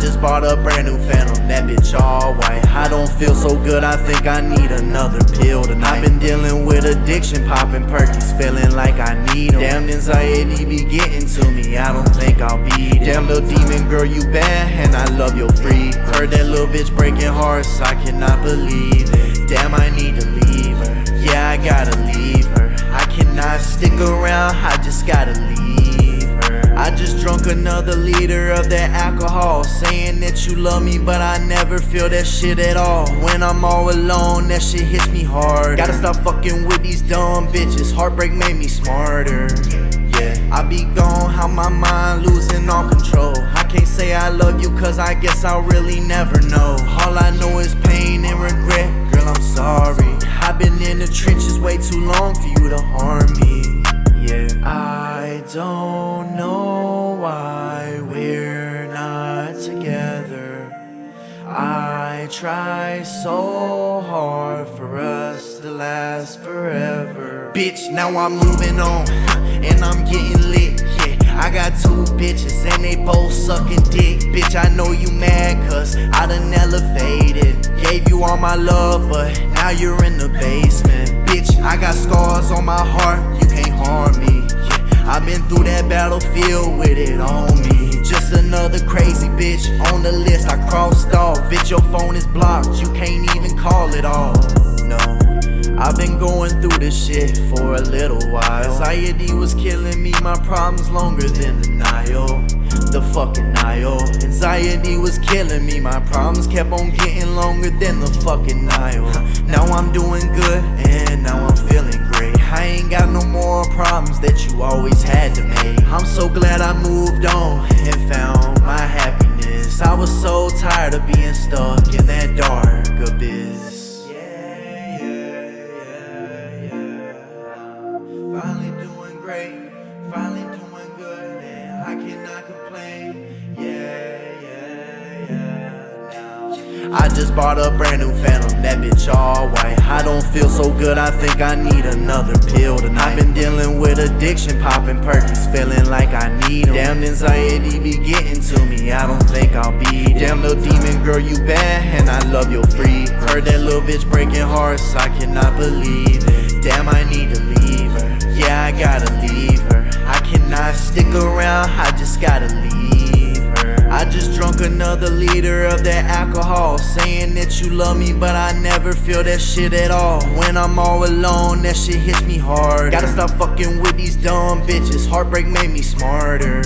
just bought a brand new Phantom, that bitch all white. I don't feel so good, I think I need another pill tonight. I've been dealing with addiction, popping perkies, feeling like I need need 'em. Damn anxiety be getting to me, I don't think I'll be. Damn little demon girl, you bad, and I love your free. Heard that little bitch breaking hearts, I cannot believe it. Damn, I need to leave her. Yeah, I gotta leave her. I cannot stick around, I just gotta leave her. I just drunk another liter of that alcohol, saying that you love me, but I never feel that shit at all. When I'm all alone, that shit hits me hard. Gotta stop fucking with these dumb bitches. Heartbreak made me smarter. Yeah, I be gone, how my mind losing all control. I can't say I love you, cause I guess I'll really never know. All I know is pain and regret, girl, I'm sorry. I've been in the trenches way too long for you to harm me. Yeah, I don't I try so hard for us to last forever. Bitch, now I'm moving on, and I'm getting lit. Yeah, I got two bitches, and they both sucking dick. Bitch, I know you mad, cause I done elevated. Gave you all my love, but now you're in the basement. Bitch, I got scars on my heart, you can't harm me. Yeah, I've been through that battlefield with it on me. Just another crazy bitch on the list I crossed off. Bitch, your phone is blocked, you can't even call it off. No, I've been going through this shit for a little while. Anxiety was killing me, my problems longer than the Nile. The fucking Nile. Anxiety was killing me, my problems kept on getting longer than the fucking Nile. Now I'm doing good, and now I'm feeling. Ain't got no more problems that you always had to make. I'm so glad I moved on and found my happiness. I was so tired of being stuck in that dark abyss. Yeah, yeah, yeah. Finally doing great, finally doing good, and I cannot complain. Yeah, yeah, yeah. Now I just bought a brand new Phantom, that bitch all feel so good, I think I need another pill tonight. I've been dealing with addiction, popping perkies, feeling like I need need 'em. Damn anxiety be getting to me, I don't think I'll be. Damn little demon girl, you bad, and I love your free. Heard that little bitch breaking hearts, I cannot believe it. Damn, I need to leave her. Yeah, I gotta leave her. I cannot stick around, I just gotta leave. I just drunk another liter of that alcohol, saying that you love me, but I never feel that shit at all. When I'm all alone, that shit hits me hard. Gotta stop fucking with these dumb bitches. Heartbreak made me smarter.